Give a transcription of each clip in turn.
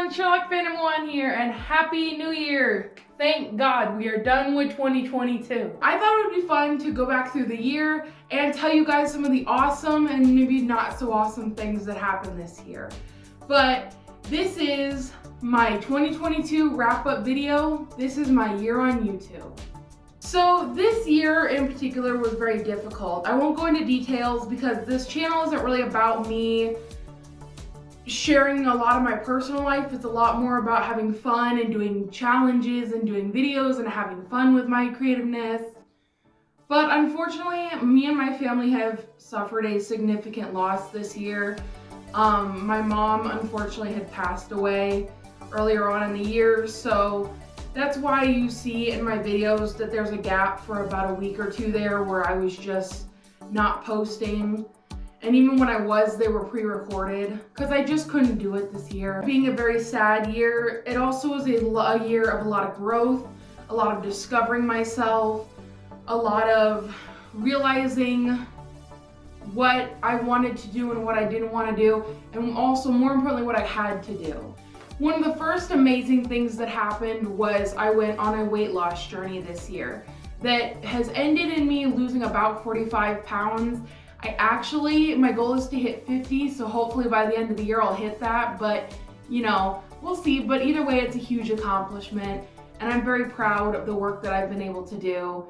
everyone, Phantom 1 here, and Happy New Year! Thank God we are done with 2022. I thought it would be fun to go back through the year and tell you guys some of the awesome and maybe not so awesome things that happened this year. But this is my 2022 wrap-up video. This is my year on YouTube. So this year in particular was very difficult. I won't go into details because this channel isn't really about me sharing a lot of my personal life. It's a lot more about having fun and doing challenges and doing videos and having fun with my creativeness. But unfortunately, me and my family have suffered a significant loss this year. Um, my mom unfortunately had passed away earlier on in the year, so that's why you see in my videos that there's a gap for about a week or two there where I was just not posting. And even when I was, they were pre-recorded because I just couldn't do it this year. Being a very sad year, it also was a, a year of a lot of growth, a lot of discovering myself, a lot of realizing what I wanted to do and what I didn't want to do, and also more importantly, what I had to do. One of the first amazing things that happened was I went on a weight loss journey this year that has ended in me losing about 45 pounds I actually, my goal is to hit 50, so hopefully by the end of the year I'll hit that, but you know, we'll see. But either way, it's a huge accomplishment, and I'm very proud of the work that I've been able to do.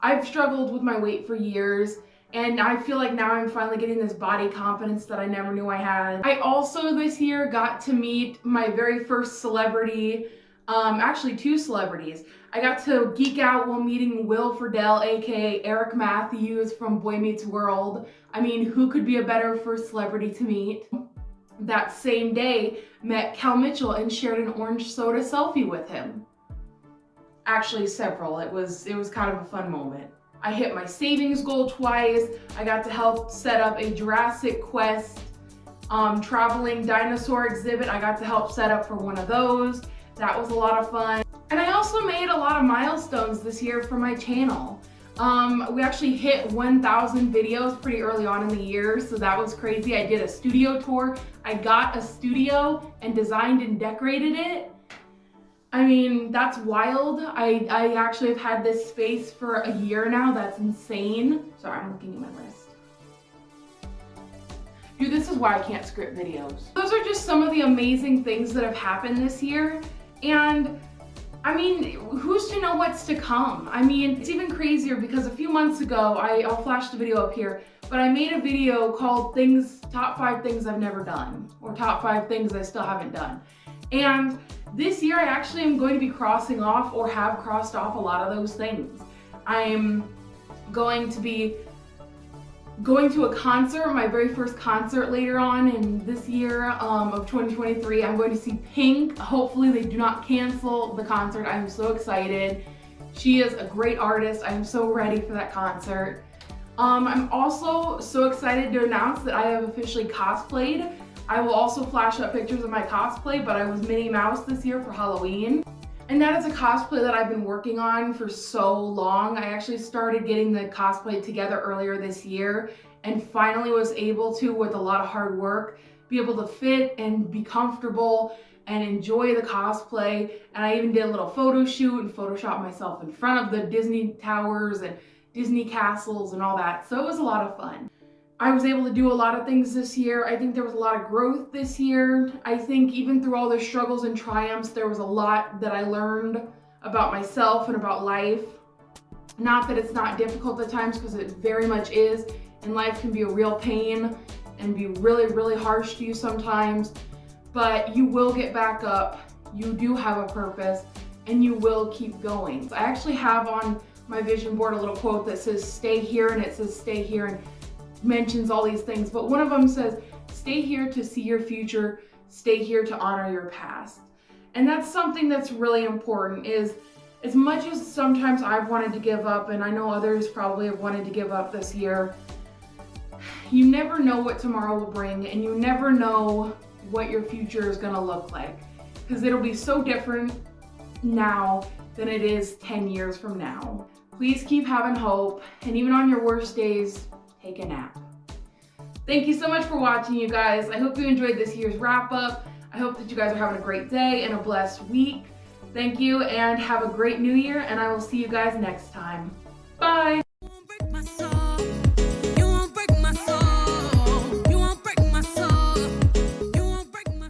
I've struggled with my weight for years, and I feel like now I'm finally getting this body confidence that I never knew I had. I also this year got to meet my very first celebrity, um, actually two celebrities. I got to geek out while meeting Will Friedle, aka Eric Matthews from Boy Meets World. I mean, who could be a better first celebrity to meet? That same day, met Kel Mitchell and shared an orange soda selfie with him. Actually, several. It was, it was kind of a fun moment. I hit my savings goal twice. I got to help set up a Jurassic Quest um, traveling dinosaur exhibit. I got to help set up for one of those. That was a lot of fun. And I also made a lot of milestones this year for my channel. Um, we actually hit 1,000 videos pretty early on in the year, so that was crazy. I did a studio tour. I got a studio and designed and decorated it. I mean, that's wild. I, I actually have had this space for a year now. That's insane. Sorry, I'm looking at my list. Dude, this is why I can't script videos. Those are just some of the amazing things that have happened this year. And I mean, who's to know what's to come? I mean, it's even crazier because a few months ago, I, I'll flash the video up here, but I made a video called things, top five things I've never done, or top five things I still haven't done. And this year I actually am going to be crossing off or have crossed off a lot of those things. I'm going to be going to a concert, my very first concert later on in this year um, of 2023. I'm going to see Pink. Hopefully they do not cancel the concert. I'm so excited. She is a great artist. I'm so ready for that concert. Um, I'm also so excited to announce that I have officially cosplayed. I will also flash up pictures of my cosplay, but I was Minnie Mouse this year for Halloween. And that is a cosplay that I've been working on for so long. I actually started getting the cosplay together earlier this year and finally was able to, with a lot of hard work, be able to fit and be comfortable and enjoy the cosplay. And I even did a little photo shoot and Photoshop myself in front of the Disney towers and Disney castles and all that. So it was a lot of fun. I was able to do a lot of things this year. I think there was a lot of growth this year. I think even through all the struggles and triumphs, there was a lot that I learned about myself and about life. Not that it's not difficult at times, because it very much is, and life can be a real pain and be really, really harsh to you sometimes, but you will get back up. You do have a purpose, and you will keep going. I actually have on my vision board a little quote that says, stay here, and it says, stay here, and mentions all these things, but one of them says, stay here to see your future, stay here to honor your past. And that's something that's really important is as much as sometimes I've wanted to give up and I know others probably have wanted to give up this year, you never know what tomorrow will bring and you never know what your future is gonna look like because it'll be so different now than it is 10 years from now. Please keep having hope and even on your worst days, take a nap. Thank you so much for watching, you guys. I hope you enjoyed this year's wrap up. I hope that you guys are having a great day and a blessed week. Thank you and have a great new year and I will see you guys next time.